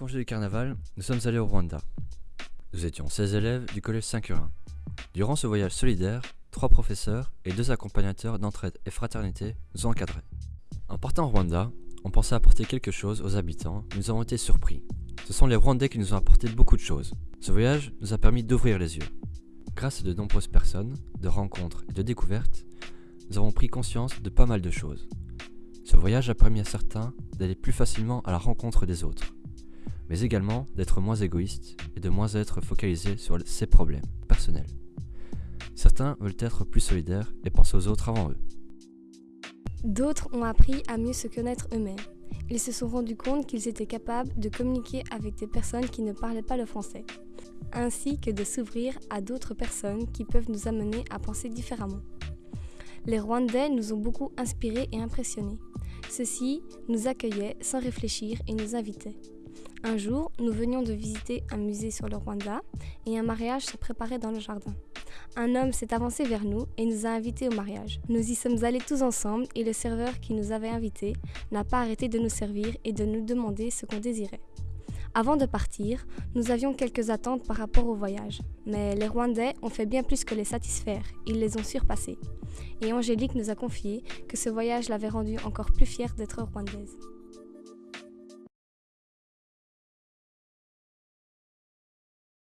les du carnaval, nous sommes allés au Rwanda. Nous étions 16 élèves du collège Saint-Curin. Durant ce voyage solidaire, trois professeurs et deux accompagnateurs d'entraide et fraternité nous ont encadrés. En partant au Rwanda, on pensait apporter quelque chose aux habitants, mais nous avons été surpris. Ce sont les Rwandais qui nous ont apporté beaucoup de choses. Ce voyage nous a permis d'ouvrir les yeux. Grâce à de nombreuses personnes, de rencontres et de découvertes, nous avons pris conscience de pas mal de choses. Ce voyage a permis à certains d'aller plus facilement à la rencontre des autres, mais également d'être moins égoïstes et de moins être focalisés sur ses problèmes personnels. Certains veulent être plus solidaires et penser aux autres avant eux. D'autres ont appris à mieux se connaître eux-mêmes. Ils se sont rendus compte qu'ils étaient capables de communiquer avec des personnes qui ne parlaient pas le français, ainsi que de s'ouvrir à d'autres personnes qui peuvent nous amener à penser différemment. Les Rwandais nous ont beaucoup inspirés et impressionnés. Ceux-ci nous accueillaient sans réfléchir et nous invitaient. Un jour, nous venions de visiter un musée sur le Rwanda et un mariage se préparait dans le jardin. Un homme s'est avancé vers nous et nous a invités au mariage. Nous y sommes allés tous ensemble et le serveur qui nous avait invités n'a pas arrêté de nous servir et de nous demander ce qu'on désirait. Avant de partir, nous avions quelques attentes par rapport au voyage, mais les Rwandais ont fait bien plus que les satisfaire, ils les ont surpassés. Et Angélique nous a confié que ce voyage l'avait rendue encore plus fière d'être rwandaise.